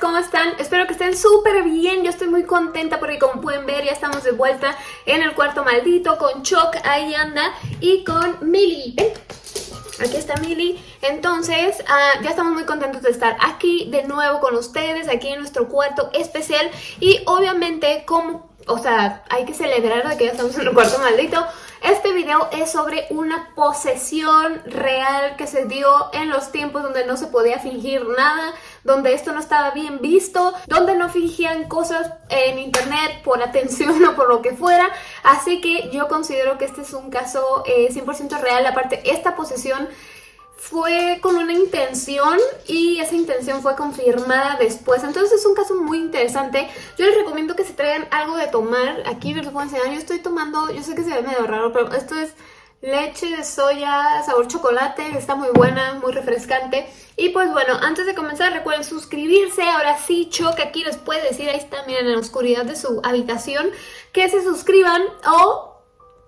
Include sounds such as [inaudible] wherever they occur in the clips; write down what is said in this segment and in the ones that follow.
¿cómo están? Espero que estén súper bien, yo estoy muy contenta porque como pueden ver ya estamos de vuelta en el cuarto maldito con Choc, ahí anda, y con Milly. Aquí está Milly. Entonces, uh, ya estamos muy contentos de estar aquí de nuevo con ustedes, aquí en nuestro cuarto especial. Y obviamente, como, o sea, hay que celebrar de que ya estamos en el cuarto maldito. Este video es sobre una posesión real que se dio en los tiempos donde no se podía fingir nada, donde esto no estaba bien visto, donde no fingían cosas en internet por atención [laughs] o por lo que fuera. Así que yo considero que este es un caso eh, 100% real. Aparte, esta posesión fue con una intención y esa intención fue confirmada después. Entonces es un caso muy interesante. Yo les recomiendo que se traigan algo de tomar. Aquí les puedo enseñar. Yo estoy tomando, yo sé que se ve medio raro, pero esto es leche de soya, sabor chocolate. Está muy buena, muy refrescante. Y pues bueno, antes de comenzar recuerden suscribirse. Ahora sí, Choc aquí les puede decir, ahí está, miren, en la oscuridad de su habitación, que se suscriban o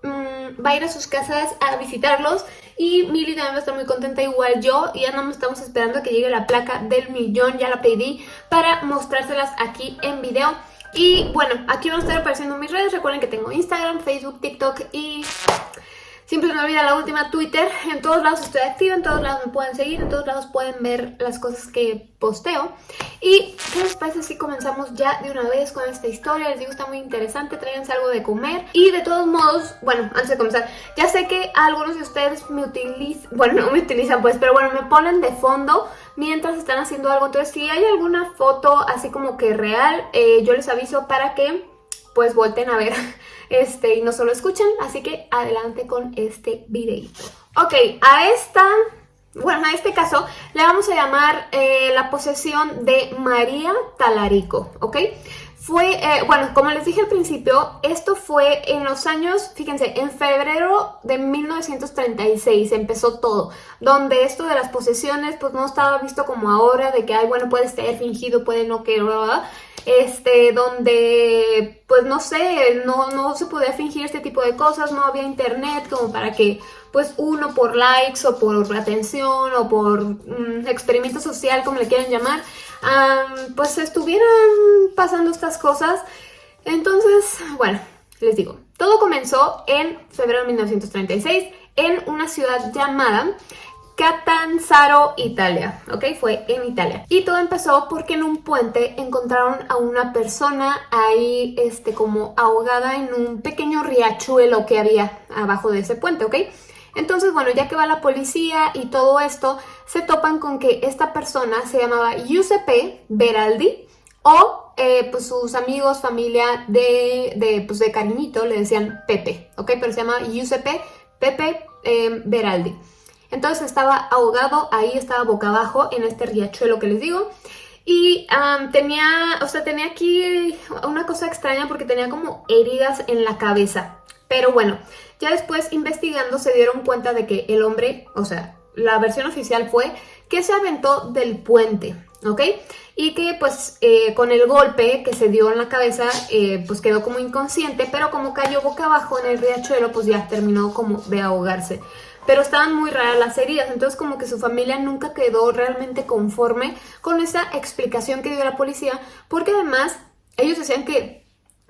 mmm, va a ir a sus casas a visitarlos y Milly también va a estar muy contenta igual yo y ya no estamos esperando a que llegue la placa del millón, ya la pedí para mostrárselas aquí en video. Y bueno, aquí van a estar apareciendo mis redes, recuerden que tengo Instagram, Facebook, TikTok y Siempre me olvida la última Twitter. En todos lados estoy activa, en todos lados me pueden seguir, en todos lados pueden ver las cosas que posteo. Y ¿qué les parece si comenzamos ya de una vez con esta historia? Les digo, está muy interesante, tráiganse algo de comer. Y de todos modos, bueno, antes de comenzar, ya sé que algunos de ustedes me utilizan, [laughs] bueno, no me utilizan pues, pero bueno, me ponen de fondo mientras están haciendo algo. Entonces, si hay alguna foto así como que real, eh, yo les aviso para que pues volten a ver [laughs] este, y no solo escuchen, así que adelante con este videito. Ok, a esta, bueno, a este caso le vamos a llamar eh, la posesión de María Talarico, ¿ok? Fue, eh, bueno, como les dije al principio, esto fue en los años, fíjense, en febrero de 1936 empezó todo, donde esto de las posesiones pues no estaba visto como ahora, de que, ay, bueno, puede ser fingido, puede no que, este, donde, pues no sé, no, no se podía fingir este tipo de cosas, no había internet como para que, pues uno por likes o por atención o por um, experimento social, como le quieran llamar, pues estuvieran pasando estas cosas. Entonces, bueno, les digo, todo comenzó en febrero de 1936 en una ciudad llamada Catanzaro, Italia, ¿ok? Fue en Italia. Y todo empezó porque en un puente encontraron a una persona ahí, este, como ahogada en un pequeño riachuelo que había abajo de ese puente, ¿ok? Entonces, bueno, ya que va la policía y todo esto, se topan con que esta persona se llamaba Giuseppe Beraldi o eh, pues sus amigos, familia de, de, pues de cariñito le decían Pepe, ¿ok? Pero se llama Giuseppe Pepe eh, Beraldi. Entonces estaba ahogado, ahí estaba boca abajo en este riachuelo que les digo. Y tenía, o sea, tenía aquí una cosa extraña porque tenía como heridas en la cabeza. Pero bueno, ya después investigando se dieron cuenta de que el hombre, o sea, la versión oficial fue que se aventó del puente, ¿ok? Y que pues eh, con el golpe que se dio en la cabeza, eh, pues quedó como inconsciente, pero como cayó boca abajo en el riachuelo, pues ya terminó como de ahogarse pero estaban muy raras las heridas, entonces como que su familia nunca quedó realmente conforme con esa explicación que dio la policía, porque además ellos decían que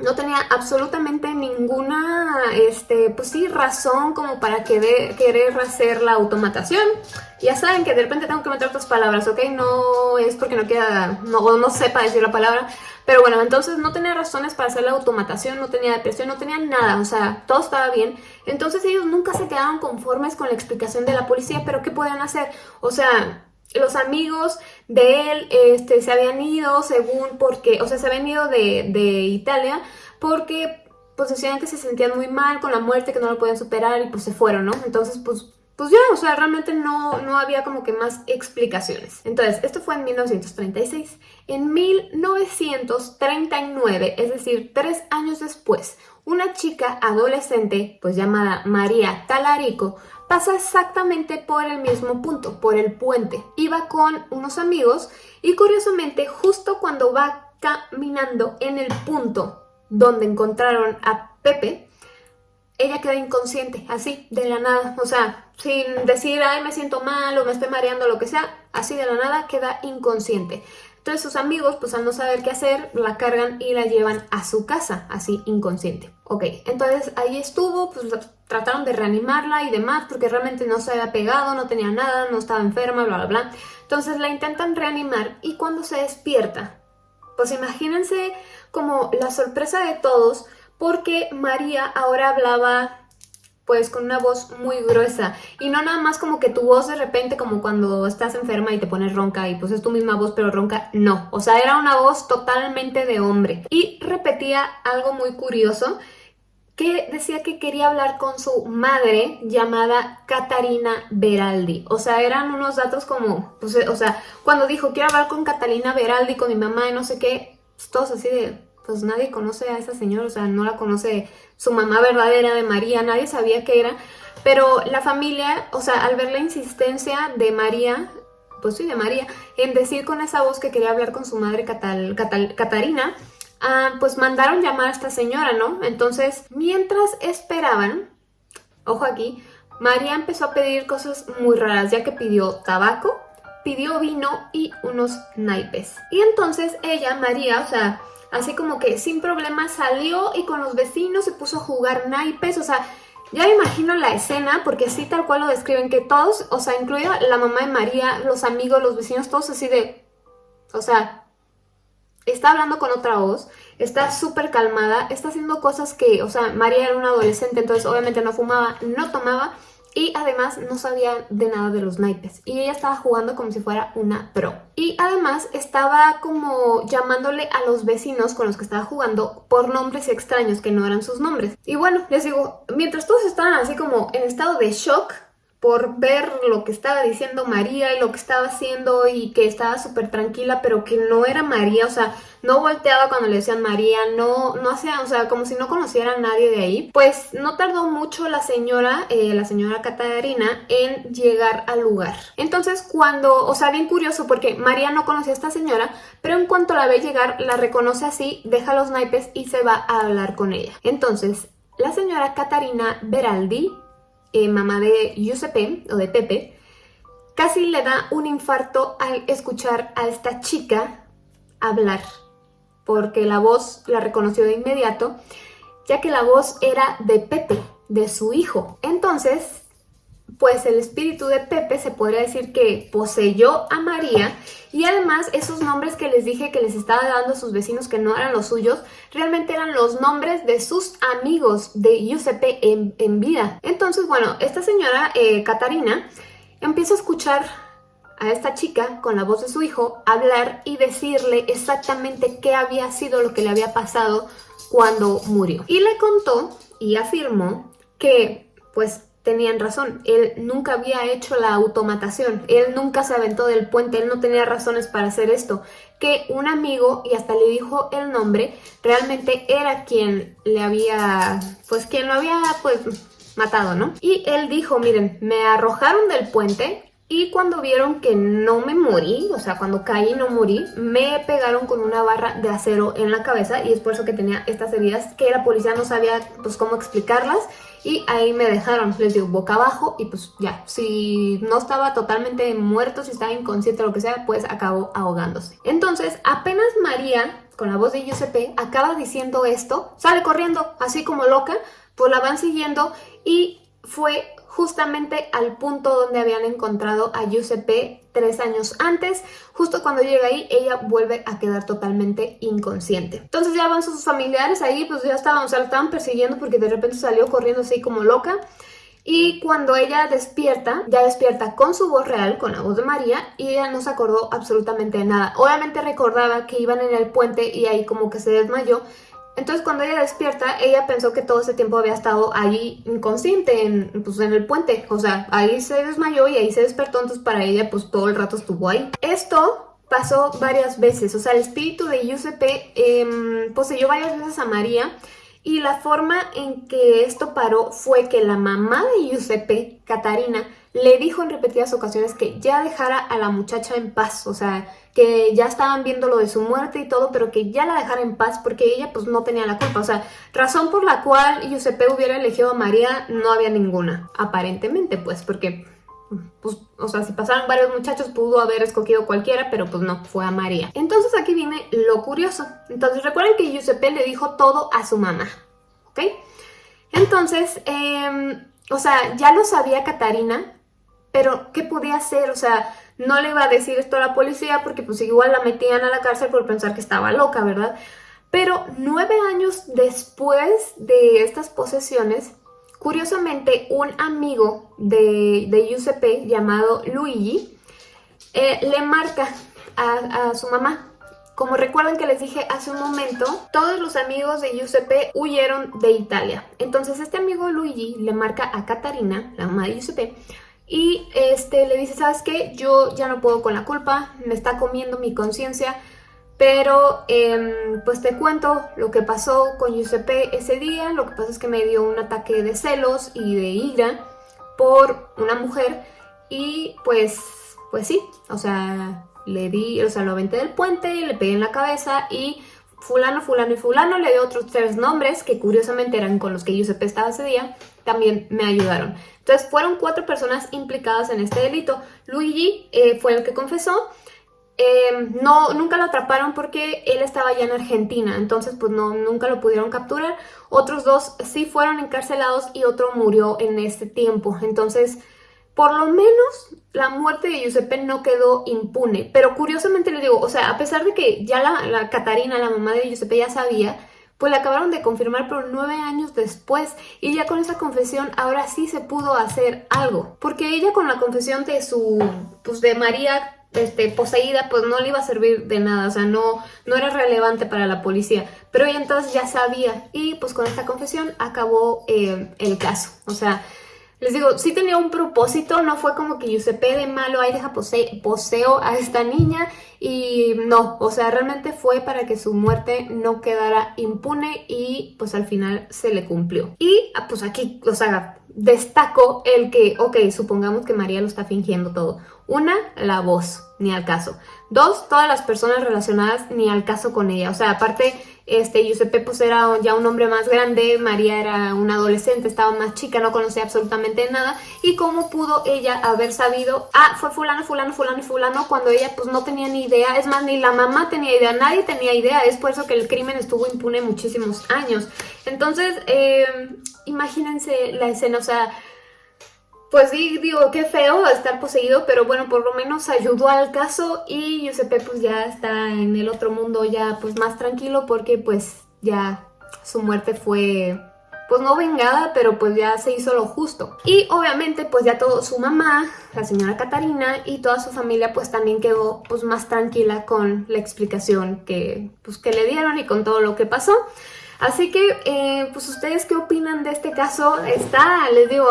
no tenía absolutamente ninguna, este, pues sí, razón como para querer, querer hacer la automatación. Ya saben que de repente tengo que meter otras palabras, ¿ok? No es porque no queda, no, no sepa decir la palabra, pero bueno, entonces no tenía razones para hacer la automatación, no tenía depresión, no tenía nada, o sea, todo estaba bien. Entonces ellos nunca se quedaron conformes con la explicación de la policía, pero ¿qué podían hacer? O sea, los amigos de él este, se habían ido según porque, o sea, se habían ido de, de Italia porque pues decían que se sentían muy mal con la muerte, que no lo podían superar y pues se fueron, ¿no? Entonces pues pues ya, o sea, realmente no, no había como que más explicaciones. Entonces, esto fue en 1936. En 1939, es decir, tres años después, una chica adolescente, pues llamada María Talarico, pasa exactamente por el mismo punto, por el puente. Iba con unos amigos y curiosamente justo cuando va caminando en el punto donde encontraron a Pepe, ella queda inconsciente, así, de la nada, o sea, sin decir, ay, me siento mal o me estoy mareando, lo que sea, así de la nada queda inconsciente. Entonces sus amigos, pues al no saber qué hacer, la cargan y la llevan a su casa, así inconsciente. Ok, entonces ahí estuvo, pues trataron de reanimarla y demás, porque realmente no se había pegado, no tenía nada, no estaba enferma, bla, bla, bla. Entonces la intentan reanimar y cuando se despierta, pues imagínense como la sorpresa de todos, porque María ahora hablaba pues con una voz muy gruesa. Y no nada más como que tu voz de repente como cuando estás enferma y te pones ronca y pues es tu misma voz pero ronca, no, o sea era una voz totalmente de hombre. Y repetía algo muy curioso que decía que quería hablar con su madre llamada Catarina Beraldi. O sea, eran unos datos como, pues, o sea, cuando dijo quiero hablar con Catalina Beraldi, con mi mamá y no sé qué, pues, todos así de, pues nadie conoce a esa señora, o sea, no la conoce su mamá verdadera de María, nadie sabía qué era, pero la familia, o sea, al ver la insistencia de María, pues sí, de María, en decir con esa voz que quería hablar con su madre Catarina, ah, pues mandaron llamar a esta señora, ¿no? Entonces, mientras esperaban, ojo aquí, María empezó a pedir cosas muy raras, ya que pidió tabaco, pidió vino y unos naipes. Y entonces ella, María, o sea, así como que sin problema salió y con los vecinos se puso a jugar naipes, o sea, ya me imagino la escena, porque así tal cual lo describen, que todos, o sea, incluida la mamá de María, los amigos, los vecinos, todos así de, o sea, está hablando con otra voz, está súper calmada, está haciendo cosas que, o sea, María era una adolescente, entonces obviamente no fumaba, no tomaba, y además no sabía de nada de los naipes y ella estaba jugando como si fuera una pro. Y además estaba como llamándole a los vecinos con los que estaba jugando por nombres extraños que no eran sus nombres. Y bueno, les digo, mientras todos estaban así como en estado de shock, por ver lo que estaba diciendo María y lo que estaba haciendo y que estaba súper tranquila, pero que no era María, o sea, no volteaba cuando le decían María, no, no hacía, o sea, como si no conociera a nadie de ahí. Pues no tardó mucho la señora, eh, la señora Catarina, en llegar al lugar. Entonces cuando, o sea, bien curioso porque María no conocía a esta señora, pero en cuanto la ve llegar, la reconoce así, deja los naipes y se va a hablar con ella. Entonces, la señora Catarina Beraldi eh, mamá de Giuseppe o de Pepe, casi le da un infarto al escuchar a esta chica hablar, porque la voz la reconoció de inmediato, ya que la voz era de Pepe, de su hijo. Entonces, pues el espíritu de Pepe se podría decir que poseyó a María y además esos nombres que les dije que les estaba dando a sus vecinos que no eran los suyos, realmente eran los nombres de sus amigos de Giuseppe en, vida. Entonces, bueno, esta señora, eh, Catarina, empieza a escuchar a esta chica con la voz de su hijo hablar y decirle exactamente qué había sido lo que le había pasado cuando murió. Y le contó y afirmó que pues tenían razón, él nunca había hecho la automatación, él nunca se aventó del puente, él no tenía razones para hacer esto, que un amigo, y hasta le dijo el nombre, realmente era quien le había, pues quien lo había pues matado, ¿no? Y él dijo, miren, me arrojaron del puente, y cuando vieron que no me morí, o sea, cuando caí y no morí, me pegaron con una barra de acero en la cabeza y es por eso que tenía estas heridas que la policía no sabía pues cómo explicarlas y ahí me dejaron, les digo, boca abajo y pues ya, si no estaba totalmente muerto, si estaba inconsciente o lo que sea, pues acabó ahogándose. Entonces, apenas María, con la voz de Giuseppe, acaba diciendo esto, sale corriendo así como loca, pues la van siguiendo y fue justamente al punto donde habían encontrado a Giuseppe tres años antes. Justo cuando llega ahí, ella vuelve a quedar totalmente inconsciente. Entonces ya van sus familiares ahí, pues ya estaban, o la estaban persiguiendo porque de repente salió corriendo así como loca. Y cuando ella despierta, ya despierta con su voz real, con la voz de María, y ella no se acordó absolutamente de nada. Obviamente recordaba que iban en el puente y ahí como que se desmayó, entonces cuando ella despierta, ella pensó que todo ese tiempo había estado ahí inconsciente, en, pues, en el puente. O sea, ahí se desmayó y ahí se despertó, entonces para ella pues todo el rato estuvo ahí. Esto pasó varias veces, o sea, el espíritu de Giuseppe em, poseyó varias veces a María y la forma en que esto paró fue que la mamá de Giuseppe, Catarina, le dijo en repetidas ocasiones que ya dejara a la muchacha en paz, o sea, que ya estaban viendo lo de su muerte y todo, pero que ya la dejara en paz porque ella pues no tenía la culpa, o sea, razón por la cual Giuseppe hubiera elegido a María no había ninguna, aparentemente pues, porque pues, o sea, si pasaron varios muchachos pudo haber escogido cualquiera, pero pues no, fue a María. Entonces aquí viene lo curioso. Entonces recuerden que Giuseppe le dijo todo a su mamá, ¿ok? Entonces, em, o sea, ya lo sabía Catarina, pero ¿qué podía hacer? O sea, no le iba a decir esto a la policía porque pues igual la metían a la cárcel por pensar que estaba loca, ¿verdad? Pero nueve años después de estas posesiones, curiosamente un amigo de, de Giuseppe llamado Luigi eh, le marca a, a su mamá como recuerdan que les dije hace un momento, todos los amigos de Giuseppe huyeron de Italia. Entonces este amigo Luigi le marca a Catarina, la mamá de Giuseppe, y este, le dice, ¿sabes qué? Yo ya no puedo con la culpa, me está comiendo mi conciencia, pero em, pues te cuento lo que pasó con Giuseppe ese día. Lo que pasa es que me dio un ataque de celos y de ira por una mujer y pues, pues sí, o sea, le di, o sea, lo aventé del puente, le pegué en la cabeza y fulano, fulano y fulano, le di otros tres nombres que curiosamente eran con los que Giuseppe estaba ese día, también me ayudaron. Entonces fueron cuatro personas implicadas en este delito. Luigi eh, fue el que confesó, Em, no, nunca lo atraparon porque él estaba ya en Argentina, entonces pues no, nunca lo pudieron capturar. Otros dos sí fueron encarcelados y otro murió en este tiempo. Entonces, por lo menos la muerte de Giuseppe no quedó impune. Pero curiosamente le digo, o sea, a pesar de que ya la, la Catarina, la mamá de Giuseppe, ya sabía, pues la acabaron de confirmar por nueve años después y ya con esa confesión ahora sí se pudo hacer algo. Porque ella con la confesión de su, pues de María este, poseída, pues no le iba a servir de nada, o sea, no, no era relevante para la policía. Pero ella entonces ya sabía y pues con esta confesión acabó eh, el caso. O sea, les digo, sí tenía un propósito, no fue como que Giuseppe de malo, ahí deja poseo a esta niña y no, o sea, realmente fue para que su muerte no quedara impune y pues al final se le cumplió. Y ah, pues aquí, o sea, destaco el que, ok, supongamos que María lo está fingiendo todo. Una, la voz, ni al caso. Dos, todas las personas relacionadas, ni al caso con ella. O sea, aparte, este, Giuseppe pues era ya un hombre más grande, María era una adolescente, estaba más chica, no conocía absolutamente nada. ¿Y cómo pudo ella haber sabido, ah, fue fulano, fulano, fulano y fulano, cuando ella pues no tenía ni idea? Es más, ni la mamá tenía idea, nadie tenía idea. Es por eso que el crimen estuvo impune muchísimos años. Entonces, eh, imagínense la escena, o sea pues digo, qué feo estar poseído, pero bueno, por lo menos ayudó al caso y Giuseppe pues ya está en el otro mundo ya pues más tranquilo porque pues ya su muerte fue pues no vengada, pero pues ya se hizo lo justo. Y obviamente pues ya todo su mamá, la señora Catarina y toda su familia pues también quedó pues más tranquila con la explicación que pues que le dieron y con todo lo que pasó. Así que eh, pues ustedes qué opinan de este caso, está, les digo,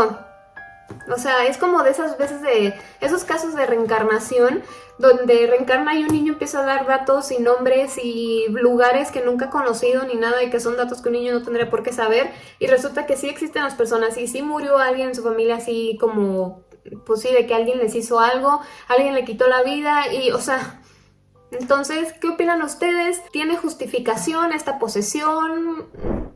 o sea, es como de esas veces de esos casos de reencarnación donde reencarna y un niño empieza a dar datos y nombres y lugares que nunca ha conocido ni nada y que son datos que un niño no tendría por qué saber y resulta que sí existen las personas y sí murió alguien en su familia así como pues sí, de que alguien les hizo algo, alguien le quitó la vida y o sea... Entonces, ¿qué opinan ustedes? ¿Tiene justificación esta posesión?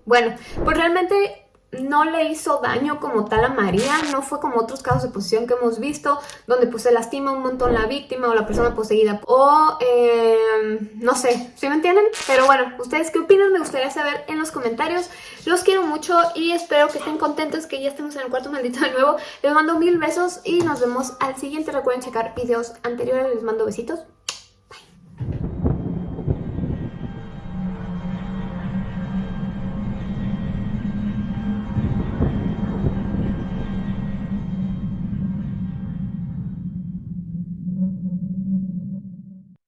Bueno, pues realmente no le hizo daño como tal a María, no fue como otros casos de posesión que hemos visto, donde pues se lastima un montón la víctima o la persona poseída, o em, no sé, ¿sí me entienden? Pero bueno, ¿ustedes qué opinan? Me gustaría saber en los comentarios, los quiero mucho y espero que estén contentos que ya estemos en el cuarto maldito de nuevo, les mando mil besos y nos vemos al siguiente, recuerden checar videos anteriores, les mando besitos.